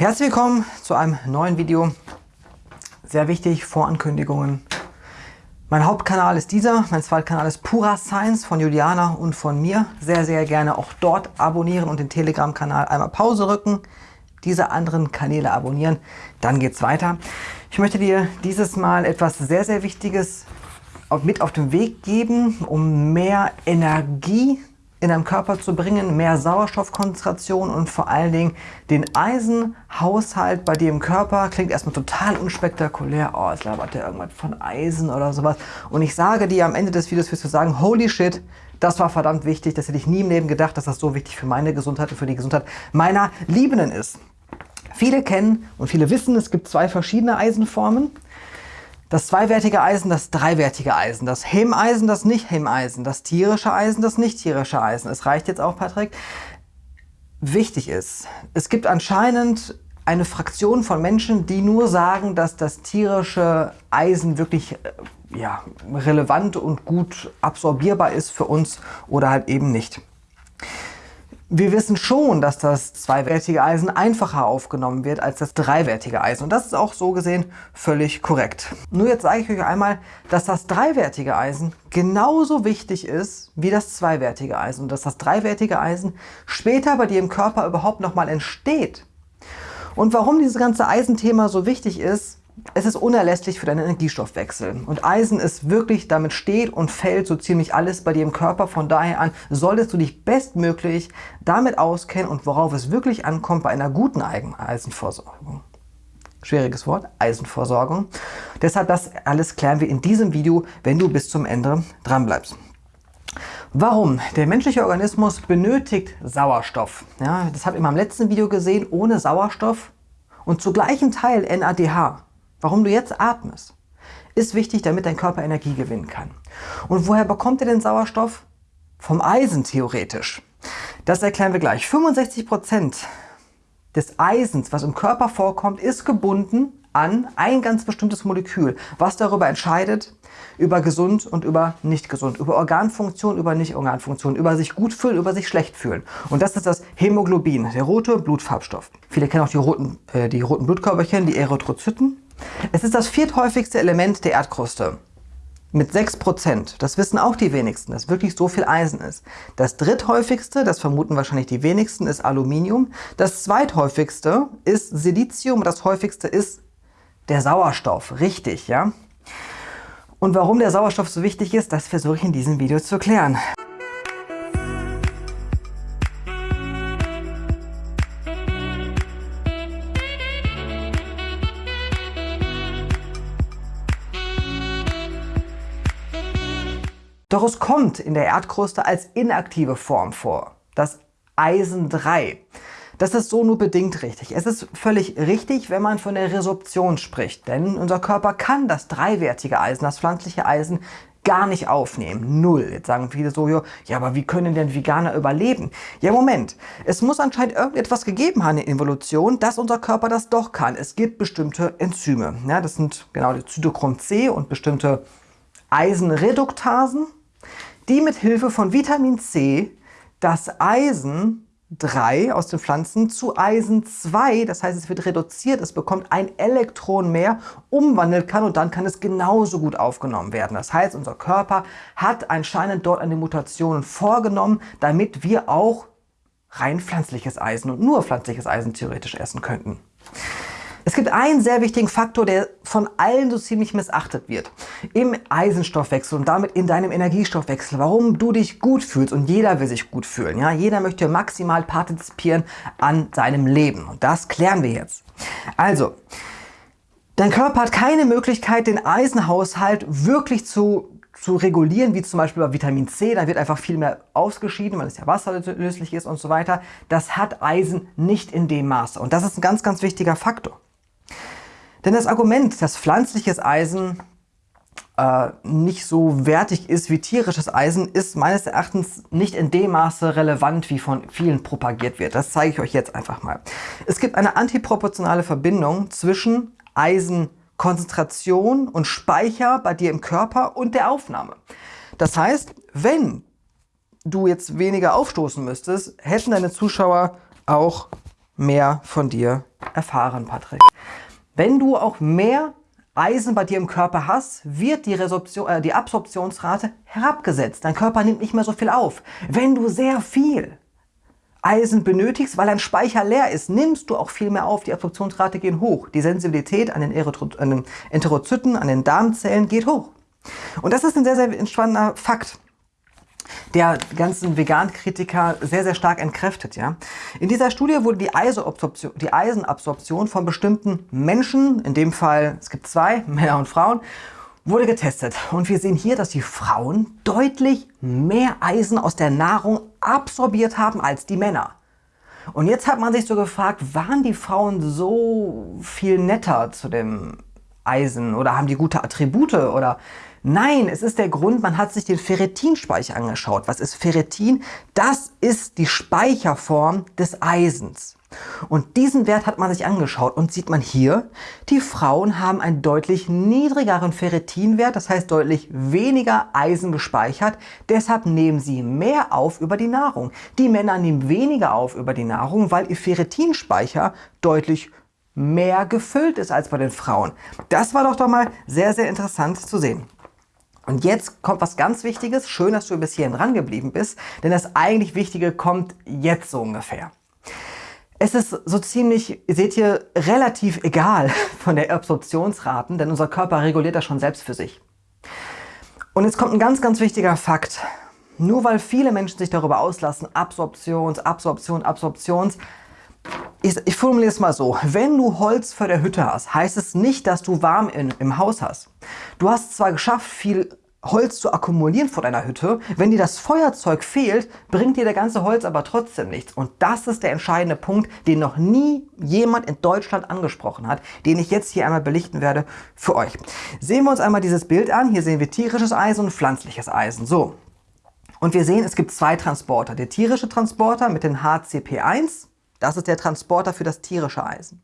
Herzlich willkommen zu einem neuen Video. Sehr wichtig, Vorankündigungen. Mein Hauptkanal ist dieser, mein Zweitkanal ist Pura Science von Juliana und von mir. Sehr, sehr gerne auch dort abonnieren und den Telegram-Kanal einmal Pause rücken. Diese anderen Kanäle abonnieren, dann geht's weiter. Ich möchte dir dieses Mal etwas sehr, sehr Wichtiges mit auf den Weg geben, um mehr Energie in deinem Körper zu bringen, mehr Sauerstoffkonzentration und vor allen Dingen den Eisenhaushalt bei dir im Körper. Klingt erstmal total unspektakulär. Oh, es labert ja irgendwas von Eisen oder sowas. Und ich sage dir am Ende des Videos wirst du sagen, holy shit, das war verdammt wichtig. Das hätte ich nie im Leben gedacht, dass das so wichtig für meine Gesundheit und für die Gesundheit meiner Liebenden ist. Viele kennen und viele wissen, es gibt zwei verschiedene Eisenformen. Das zweiwertige Eisen, das dreiwertige Eisen, das Hemeisen, das Nicht-Hemeisen, das tierische Eisen, das nicht-tierische Eisen. Es reicht jetzt auch, Patrick. Wichtig ist, es gibt anscheinend eine Fraktion von Menschen, die nur sagen, dass das tierische Eisen wirklich äh, ja, relevant und gut absorbierbar ist für uns oder halt eben nicht. Wir wissen schon, dass das zweiwertige Eisen einfacher aufgenommen wird als das dreiwertige Eisen. Und das ist auch so gesehen völlig korrekt. Nur jetzt sage ich euch einmal, dass das dreiwertige Eisen genauso wichtig ist wie das zweiwertige Eisen. Und dass das dreiwertige Eisen später bei dir im Körper überhaupt nochmal entsteht. Und warum dieses ganze Eisenthema so wichtig ist, es ist unerlässlich für deinen Energiestoffwechsel. Und Eisen ist wirklich, damit steht und fällt so ziemlich alles bei dir im Körper. Von daher an solltest du dich bestmöglich damit auskennen und worauf es wirklich ankommt bei einer guten Eisenversorgung. Schwieriges Wort, Eisenversorgung. Deshalb das alles klären wir in diesem Video, wenn du bis zum Ende dran bleibst. Warum? Der menschliche Organismus benötigt Sauerstoff. Ja, das habt ihr in meinem letzten Video gesehen, ohne Sauerstoff und zu gleichem Teil NADH warum du jetzt atmest, ist wichtig, damit dein Körper Energie gewinnen kann. Und woher bekommt er den Sauerstoff? Vom Eisen theoretisch. Das erklären wir gleich. 65 Prozent des Eisens, was im Körper vorkommt, ist gebunden an ein ganz bestimmtes Molekül, was darüber entscheidet, über gesund und über nicht gesund, über Organfunktion, über Nicht-Organfunktion, über sich gut fühlen, über sich schlecht fühlen. Und das ist das Hämoglobin, der rote Blutfarbstoff. Viele kennen auch die roten, äh, die roten Blutkörperchen, die Erythrozyten. Es ist das vierthäufigste Element der Erdkruste mit 6%. Das wissen auch die wenigsten, dass wirklich so viel Eisen ist. Das dritthäufigste, das vermuten wahrscheinlich die wenigsten, ist Aluminium. Das zweithäufigste ist Silizium. Das häufigste ist der Sauerstoff. Richtig, ja? Und warum der Sauerstoff so wichtig ist, das versuche ich in diesem Video zu erklären. Doch es kommt in der Erdkruste als inaktive Form vor, das Eisen 3. Das ist so nur bedingt richtig. Es ist völlig richtig, wenn man von der Resorption spricht, denn unser Körper kann das dreiwertige Eisen, das pflanzliche Eisen, gar nicht aufnehmen. Null. Jetzt sagen viele so, ja, aber wie können denn Veganer überleben? Ja, Moment. Es muss anscheinend irgendetwas gegeben haben in der Evolution, dass unser Körper das doch kann. Es gibt bestimmte Enzyme. Ja, das sind genau die Zytochrom C und bestimmte Eisenreduktasen die mit Hilfe von Vitamin C das Eisen 3 aus den Pflanzen zu Eisen 2, das heißt es wird reduziert, es bekommt ein Elektron mehr, umwandeln kann und dann kann es genauso gut aufgenommen werden. Das heißt, unser Körper hat anscheinend dort eine Mutation vorgenommen, damit wir auch rein pflanzliches Eisen und nur pflanzliches Eisen theoretisch essen könnten. Es gibt einen sehr wichtigen Faktor, der von allen so ziemlich missachtet wird. Im Eisenstoffwechsel und damit in deinem Energiestoffwechsel, warum du dich gut fühlst und jeder will sich gut fühlen. Ja? Jeder möchte maximal partizipieren an seinem Leben und das klären wir jetzt. Also, dein Körper hat keine Möglichkeit, den Eisenhaushalt wirklich zu zu regulieren, wie zum Beispiel bei Vitamin C, da wird einfach viel mehr ausgeschieden, weil es ja wasserlöslich ist und so weiter. Das hat Eisen nicht in dem Maße und das ist ein ganz, ganz wichtiger Faktor. Denn das Argument, dass pflanzliches Eisen äh, nicht so wertig ist wie tierisches Eisen, ist meines Erachtens nicht in dem Maße relevant, wie von vielen propagiert wird. Das zeige ich euch jetzt einfach mal. Es gibt eine antiproportionale Verbindung zwischen Eisenkonzentration und Speicher bei dir im Körper und der Aufnahme. Das heißt, wenn du jetzt weniger aufstoßen müsstest, hätten deine Zuschauer auch mehr von dir erfahren, Patrick. Wenn du auch mehr Eisen bei dir im Körper hast, wird die, Resorption, äh, die Absorptionsrate herabgesetzt. Dein Körper nimmt nicht mehr so viel auf. Wenn du sehr viel Eisen benötigst, weil dein Speicher leer ist, nimmst du auch viel mehr auf. Die Absorptionsrate geht hoch. Die Sensibilität an den, an den Enterozyten, an den Darmzellen geht hoch. Und das ist ein sehr, sehr spannender Fakt der ganzen Vegan-Kritiker sehr, sehr stark entkräftet. Ja? In dieser Studie wurde die, die Eisenabsorption von bestimmten Menschen, in dem Fall, es gibt zwei, Männer und Frauen, wurde getestet. Und wir sehen hier, dass die Frauen deutlich mehr Eisen aus der Nahrung absorbiert haben als die Männer. Und jetzt hat man sich so gefragt, waren die Frauen so viel netter zu dem Eisen oder haben die gute Attribute oder Nein, es ist der Grund, man hat sich den Ferritinspeicher angeschaut. Was ist Ferritin? Das ist die Speicherform des Eisens. Und diesen Wert hat man sich angeschaut und sieht man hier, die Frauen haben einen deutlich niedrigeren Ferritinwert, das heißt deutlich weniger Eisen gespeichert, deshalb nehmen sie mehr auf über die Nahrung. Die Männer nehmen weniger auf über die Nahrung, weil ihr Ferritinspeicher deutlich mehr gefüllt ist als bei den Frauen. Das war doch doch mal sehr, sehr interessant zu sehen. Und jetzt kommt was ganz Wichtiges. Schön, dass du bis hierhin dran geblieben bist, denn das eigentlich Wichtige kommt jetzt so ungefähr. Es ist so ziemlich, seht ihr, relativ egal von der Absorptionsraten, denn unser Körper reguliert das schon selbst für sich. Und jetzt kommt ein ganz, ganz wichtiger Fakt. Nur weil viele Menschen sich darüber auslassen, Absorptions, Absorption, Absorptions, ich, ich formuliere es mal so, wenn du Holz vor der Hütte hast, heißt es nicht, dass du warm in, im Haus hast. Du hast zwar geschafft, viel Holz zu akkumulieren vor deiner Hütte, wenn dir das Feuerzeug fehlt, bringt dir der ganze Holz aber trotzdem nichts. Und das ist der entscheidende Punkt, den noch nie jemand in Deutschland angesprochen hat, den ich jetzt hier einmal belichten werde für euch. Sehen wir uns einmal dieses Bild an. Hier sehen wir tierisches Eisen und pflanzliches Eisen. So. Und wir sehen, es gibt zwei Transporter. Der tierische Transporter mit dem HCP1 das ist der Transporter für das tierische Eisen.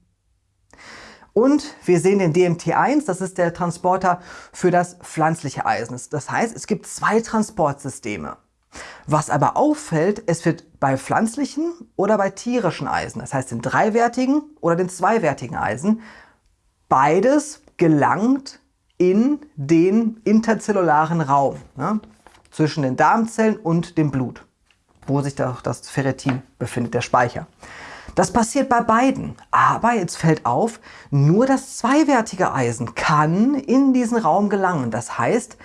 Und wir sehen den DMT1, das ist der Transporter für das pflanzliche Eisen. Das heißt, es gibt zwei Transportsysteme. Was aber auffällt, es wird bei pflanzlichen oder bei tierischen Eisen, das heißt den dreiwertigen oder den zweiwertigen Eisen, beides gelangt in den interzellularen Raum ne, zwischen den Darmzellen und dem Blut, wo sich da das Ferritin befindet, der Speicher. Das passiert bei beiden. Aber jetzt fällt auf, nur das zweiwertige Eisen kann in diesen Raum gelangen. Das heißt,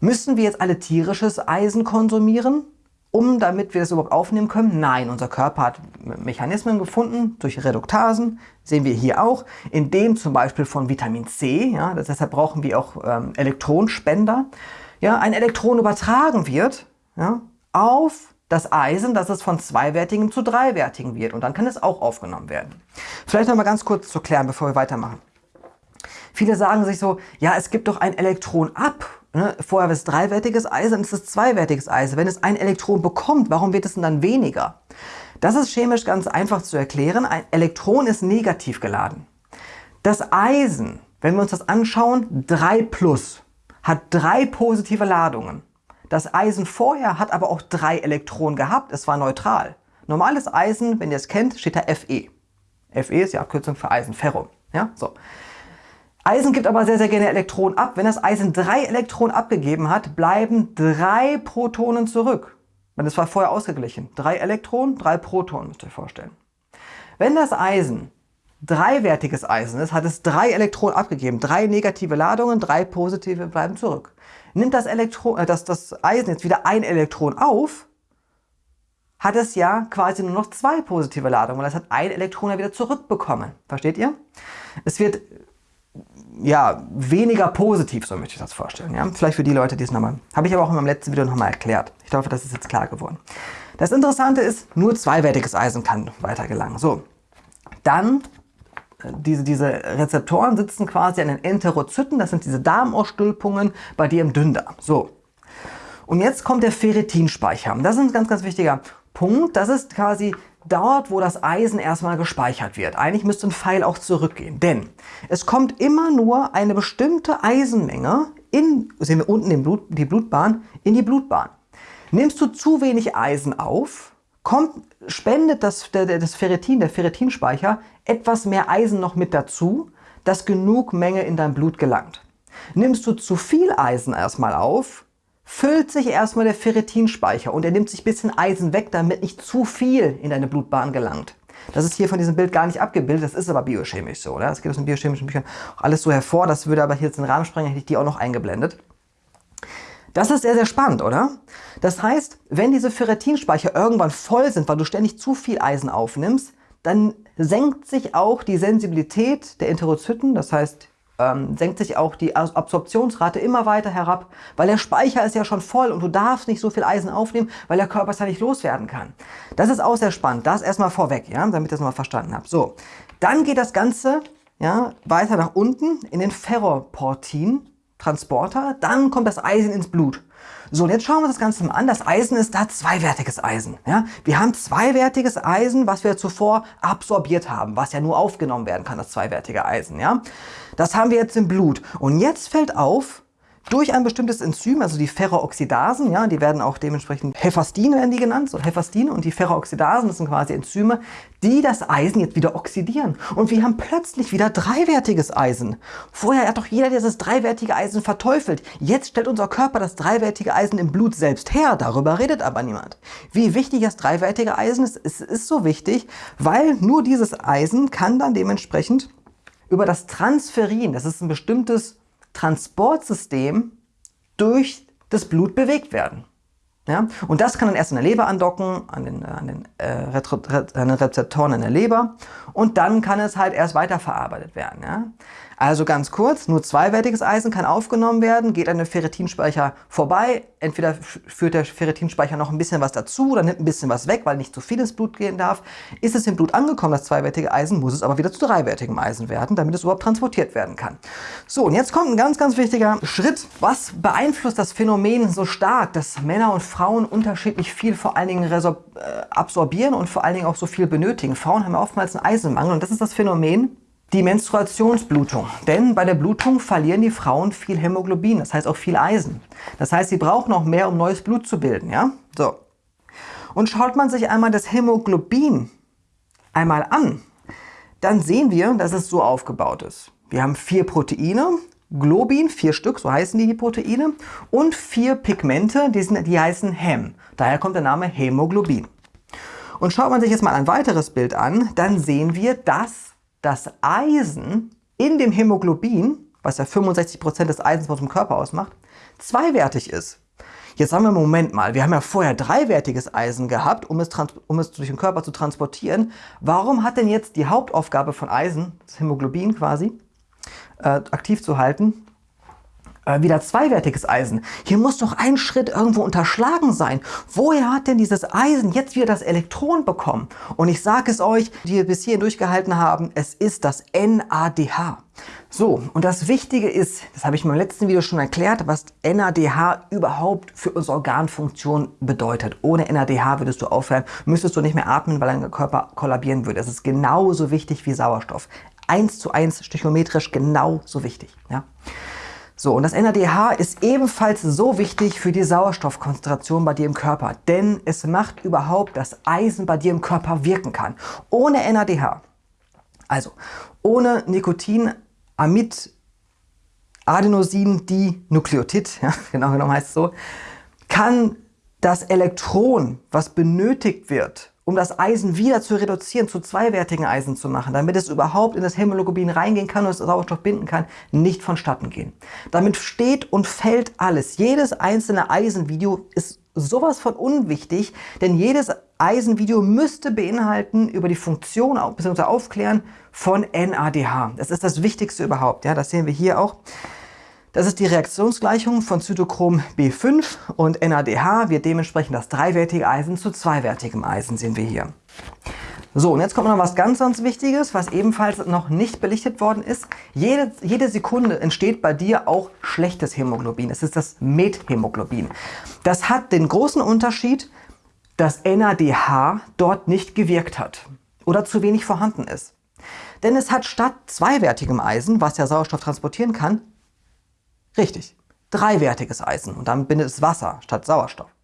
müssen wir jetzt alle tierisches Eisen konsumieren, um damit wir das überhaupt aufnehmen können? Nein, unser Körper hat Mechanismen gefunden durch Reduktasen, sehen wir hier auch, in dem zum Beispiel von Vitamin C, ja, deshalb brauchen wir auch ähm, Elektronenspender, ja, ein Elektron übertragen wird ja, auf das Eisen, dass es von zweiwertigen zu dreiwertigen wird und dann kann es auch aufgenommen werden. Vielleicht noch mal ganz kurz zu klären, bevor wir weitermachen. Viele sagen sich so, ja, es gibt doch ein Elektron ab. Ne? Vorher war es dreiwertiges Eisen, dann ist es zweiwertiges Eisen. Wenn es ein Elektron bekommt, warum wird es denn dann weniger? Das ist chemisch ganz einfach zu erklären. Ein Elektron ist negativ geladen. Das Eisen, wenn wir uns das anschauen, 3 plus, hat drei positive Ladungen. Das Eisen vorher hat aber auch drei Elektronen gehabt, es war neutral. Normales Eisen, wenn ihr es kennt, steht da Fe. Fe ist die Abkürzung für Eisen, Ferrum. Ja, so. Eisen gibt aber sehr, sehr gerne Elektronen ab. Wenn das Eisen drei Elektronen abgegeben hat, bleiben drei Protonen zurück. Das war vorher ausgeglichen. Drei Elektronen, drei Protonen, müsst ihr euch vorstellen. Wenn das Eisen dreiwertiges Eisen ist, hat es drei Elektronen abgegeben. Drei negative Ladungen, drei positive bleiben zurück. Nimmt das, Elektron, äh, das, das Eisen jetzt wieder ein Elektron auf, hat es ja quasi nur noch zwei positive Ladungen, weil es hat ein Elektron ja wieder zurückbekommen. Versteht ihr? Es wird ja weniger positiv, so möchte ich das vorstellen. Ja? Vielleicht für die Leute, die es nochmal, habe ich aber auch in meinem letzten Video nochmal erklärt. Ich hoffe, das ist jetzt klar geworden. Das Interessante ist, nur zweiwertiges Eisen kann weiter gelangen. So, dann diese, diese Rezeptoren sitzen quasi an den Enterozyten, das sind diese Darmausstülpungen bei dir im Dünndarm. So. Und jetzt kommt der Ferritinspeicher. Das ist ein ganz, ganz wichtiger Punkt. Das ist quasi dort, wo das Eisen erstmal gespeichert wird. Eigentlich müsste ein Pfeil auch zurückgehen, denn es kommt immer nur eine bestimmte Eisenmenge in, sehen wir unten den Blut, die Blutbahn, in die Blutbahn. Nimmst du zu wenig Eisen auf, kommt, spendet das, der, das Ferritin, der Ferritinspeicher, etwas mehr Eisen noch mit dazu, dass genug Menge in dein Blut gelangt. Nimmst du zu viel Eisen erstmal auf, füllt sich erstmal der Ferritinspeicher und er nimmt sich ein bisschen Eisen weg, damit nicht zu viel in deine Blutbahn gelangt. Das ist hier von diesem Bild gar nicht abgebildet, das ist aber biochemisch so. Oder? Das geht aus den biochemischen Büchern auch alles so hervor, das würde aber hier jetzt den Rahmen sprengen, hätte ich die auch noch eingeblendet. Das ist sehr, sehr spannend, oder? Das heißt, wenn diese Ferritinspeicher irgendwann voll sind, weil du ständig zu viel Eisen aufnimmst, dann senkt sich auch die Sensibilität der Enterozyten, das heißt, ähm, senkt sich auch die Absorptionsrate immer weiter herab, weil der Speicher ist ja schon voll und du darfst nicht so viel Eisen aufnehmen, weil der Körper es ja nicht loswerden kann. Das ist auch sehr spannend. Das erstmal vorweg, ja, damit ihr das mal verstanden habt. So, dann geht das Ganze ja, weiter nach unten in den Ferroportin. Transporter, dann kommt das Eisen ins Blut. So, und jetzt schauen wir uns das Ganze mal an. Das Eisen ist da zweiwertiges Eisen. Ja? Wir haben zweiwertiges Eisen, was wir zuvor absorbiert haben, was ja nur aufgenommen werden kann, das zweiwertige Eisen. Ja? Das haben wir jetzt im Blut. Und jetzt fällt auf, durch ein bestimmtes Enzym, also die Ferrooxidasen, ja, die werden auch dementsprechend Hephastine werden die genannt, so Hephastine und die Ferrooxidasen, das sind quasi Enzyme, die das Eisen jetzt wieder oxidieren. Und wir haben plötzlich wieder dreiwertiges Eisen. Vorher hat doch jeder dieses dreiwertige Eisen verteufelt. Jetzt stellt unser Körper das dreiwertige Eisen im Blut selbst her, darüber redet aber niemand. Wie wichtig das dreiwertige Eisen ist, es ist so wichtig, weil nur dieses Eisen kann dann dementsprechend über das Transferin, das ist ein bestimmtes Transportsystem durch das Blut bewegt werden. Ja? Und das kann dann erst in der Leber andocken, an den, an, den, äh, an den Rezeptoren in der Leber und dann kann es halt erst weiterverarbeitet werden. Ja? Also ganz kurz, nur zweiwertiges Eisen kann aufgenommen werden, geht an den Ferritinspeicher vorbei. Entweder führt der Ferritinspeicher noch ein bisschen was dazu oder nimmt ein bisschen was weg, weil nicht zu viel ins Blut gehen darf. Ist es im Blut angekommen, das zweiwertige Eisen, muss es aber wieder zu dreiwertigem Eisen werden, damit es überhaupt transportiert werden kann. So, und jetzt kommt ein ganz, ganz wichtiger Schritt. Was beeinflusst das Phänomen so stark, dass Männer und Frauen unterschiedlich viel vor allen Dingen äh, absorbieren und vor allen Dingen auch so viel benötigen? Frauen haben ja oftmals einen Eisenmangel und das ist das Phänomen, die Menstruationsblutung. Denn bei der Blutung verlieren die Frauen viel Hämoglobin, das heißt auch viel Eisen. Das heißt, sie brauchen noch mehr, um neues Blut zu bilden. Ja? So. Und schaut man sich einmal das Hämoglobin einmal an, dann sehen wir, dass es so aufgebaut ist. Wir haben vier Proteine, Globin, vier Stück, so heißen die, die Proteine, und vier Pigmente, die, sind, die heißen Hem. Daher kommt der Name Hämoglobin. Und schaut man sich jetzt mal ein weiteres Bild an, dann sehen wir, dass das Eisen in dem Hämoglobin, was ja 65% des Eisens von unserem Körper ausmacht, zweiwertig ist. Jetzt sagen wir, Moment mal, wir haben ja vorher dreiwertiges Eisen gehabt, um es, um es durch den Körper zu transportieren. Warum hat denn jetzt die Hauptaufgabe von Eisen, das Hämoglobin quasi, äh, aktiv zu halten, äh, wieder zweiwertiges Eisen. Hier muss doch ein Schritt irgendwo unterschlagen sein. Woher hat denn dieses Eisen jetzt wieder das Elektron bekommen? Und ich sage es euch, die bis hierhin durchgehalten haben, es ist das NADH. So, und das Wichtige ist, das habe ich meinem letzten Video schon erklärt, was NADH überhaupt für unsere Organfunktion bedeutet. Ohne NADH würdest du aufhören, müsstest du nicht mehr atmen, weil dein Körper kollabieren würde. Es ist genauso wichtig wie Sauerstoff. Eins zu eins stöchiometrisch genauso wichtig. Ja? So, und das NADH ist ebenfalls so wichtig für die Sauerstoffkonzentration bei dir im Körper, denn es macht überhaupt, dass Eisen bei dir im Körper wirken kann. Ohne NADH, also ohne Nikotin, Amid, Adenosin, Dinukleotid, ja, genau genommen heißt es so, kann das Elektron, was benötigt wird, um das Eisen wieder zu reduzieren, zu zweiwertigen Eisen zu machen, damit es überhaupt in das Hämoglobin reingehen kann und es Sauerstoff binden kann, nicht vonstatten gehen. Damit steht und fällt alles. Jedes einzelne Eisenvideo ist sowas von unwichtig, denn jedes Eisenvideo müsste beinhalten über die Funktion bzw. aufklären von NADH. Das ist das Wichtigste überhaupt. Ja, das sehen wir hier auch. Das ist die Reaktionsgleichung von Zytochrom B5 und NADH wird dementsprechend das dreiwertige Eisen zu zweiwertigem Eisen, sehen wir hier. So, und jetzt kommt noch was ganz, ganz Wichtiges, was ebenfalls noch nicht belichtet worden ist. Jede, jede Sekunde entsteht bei dir auch schlechtes Hämoglobin. Es ist das Methämoglobin. Das hat den großen Unterschied, dass NADH dort nicht gewirkt hat oder zu wenig vorhanden ist. Denn es hat statt zweiwertigem Eisen, was ja Sauerstoff transportieren kann, Richtig, dreiwertiges Eisen und damit bindet es Wasser statt Sauerstoff.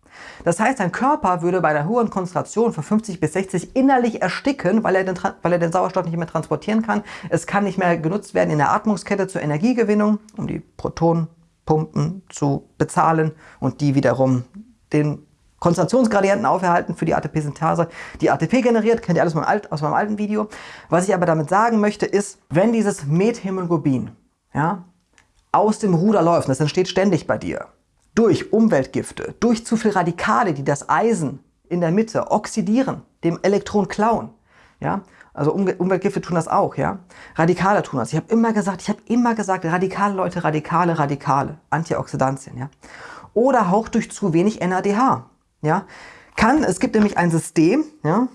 Das heißt, dein Körper würde bei einer hohen Konzentration von 50 bis 60 innerlich ersticken, weil er, den, weil er den Sauerstoff nicht mehr transportieren kann. Es kann nicht mehr genutzt werden in der Atmungskette zur Energiegewinnung, um die Protonenpumpen zu bezahlen und die wiederum den Konzentrationsgradienten aufhalten für die ATP-Synthase, die ATP generiert, kennt ihr alles aus meinem alten Video. Was ich aber damit sagen möchte, ist, wenn dieses Methämoglobin ja, aus dem Ruder läuft, das entsteht ständig bei dir, durch Umweltgifte, durch zu viel Radikale, die das Eisen in der Mitte oxidieren, dem Elektron klauen, ja, also Umweltgifte tun das auch, ja. Radikale tun das. Ich habe immer gesagt, ich habe immer gesagt, radikale Leute, radikale, radikale, Antioxidantien, ja. Oder haucht durch zu wenig NADH. Ja? Kann, es gibt nämlich ein System, ja,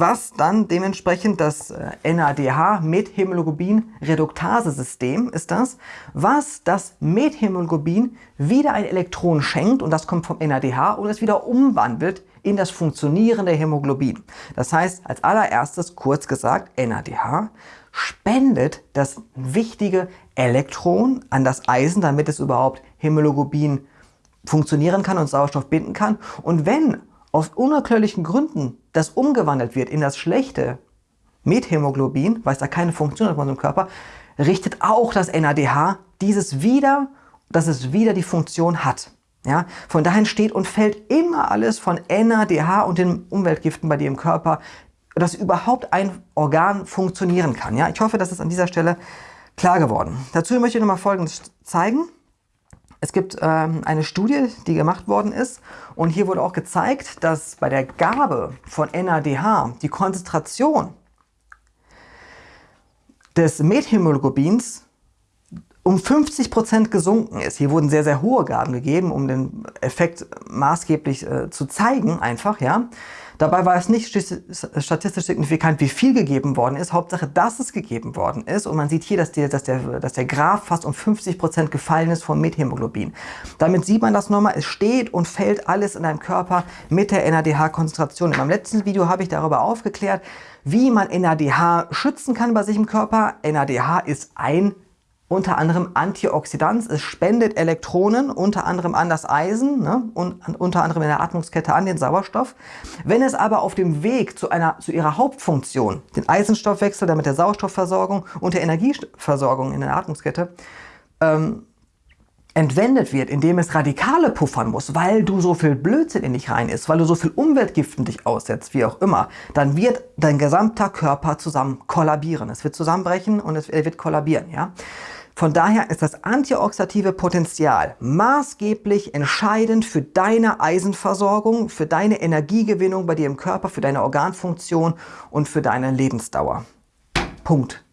was dann dementsprechend das äh, NADH, Methämoglobin-Reduktase-System ist das, was das Methämoglobin wieder ein Elektron schenkt und das kommt vom NADH und es wieder umwandelt in das funktionierende Hämoglobin. Das heißt, als allererstes, kurz gesagt, NADH spendet das wichtige Elektron an das Eisen, damit es überhaupt Hämoglobin funktionieren kann und Sauerstoff binden kann. Und wenn aus unerklärlichen Gründen das umgewandelt wird in das schlechte Methämoglobin, weil es da keine Funktion hat in unserem Körper, richtet auch das NADH dieses wieder, dass es wieder die Funktion hat. Ja, von daher steht und fällt immer alles von NADH und den Umweltgiften bei dir im Körper, dass überhaupt ein Organ funktionieren kann. Ja, ich hoffe, das ist an dieser Stelle klar geworden. Dazu möchte ich noch mal Folgendes zeigen. Es gibt ähm, eine Studie, die gemacht worden ist und hier wurde auch gezeigt, dass bei der Gabe von NADH die Konzentration des Methämoglobins um 50 Prozent gesunken ist. Hier wurden sehr, sehr hohe Gaben gegeben, um den Effekt maßgeblich äh, zu zeigen, einfach, ja. Dabei war es nicht statistisch signifikant, wie viel gegeben worden ist. Hauptsache, dass es gegeben worden ist. Und man sieht hier, dass, die, dass, der, dass der Graph fast um 50 Prozent gefallen ist vom Methämoglobin. Damit sieht man das nochmal. Es steht und fällt alles in deinem Körper mit der NADH-Konzentration. In meinem letzten Video habe ich darüber aufgeklärt, wie man NADH schützen kann bei sich im Körper. NADH ist ein unter anderem Antioxidant. Es spendet Elektronen, unter anderem an das Eisen ne, und unter anderem in der Atmungskette an den Sauerstoff. Wenn es aber auf dem Weg zu, einer, zu ihrer Hauptfunktion, den Eisenstoffwechsel, damit der Sauerstoffversorgung und der Energieversorgung in der Atmungskette, ähm, entwendet wird, indem es Radikale puffern muss, weil du so viel Blödsinn in dich rein ist, weil du so viel Umweltgiften dich aussetzt, wie auch immer, dann wird dein gesamter Körper zusammen kollabieren. Es wird zusammenbrechen und es wird kollabieren. Ja? Von daher ist das antioxidative Potenzial maßgeblich entscheidend für deine Eisenversorgung, für deine Energiegewinnung bei dir im Körper, für deine Organfunktion und für deine Lebensdauer. Punkt.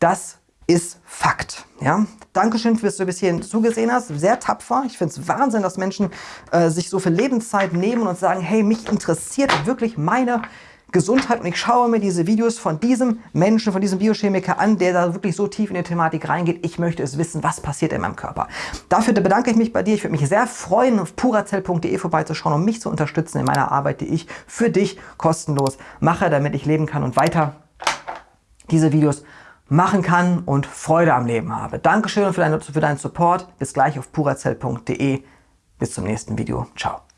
Das ist Fakt. Ja? Dankeschön, dass du bis hierhin zugesehen hast. Sehr tapfer. Ich finde es Wahnsinn, dass Menschen äh, sich so viel Lebenszeit nehmen und sagen, hey, mich interessiert wirklich meine Gesundheit und ich schaue mir diese Videos von diesem Menschen, von diesem Biochemiker an, der da wirklich so tief in die Thematik reingeht. Ich möchte es wissen, was passiert in meinem Körper. Dafür bedanke ich mich bei dir. Ich würde mich sehr freuen, auf purazell.de vorbeizuschauen, um mich zu unterstützen in meiner Arbeit, die ich für dich kostenlos mache, damit ich leben kann und weiter diese Videos machen kann und Freude am Leben habe. Dankeschön für, deine, für deinen Support. Bis gleich auf purazell.de. Bis zum nächsten Video. Ciao.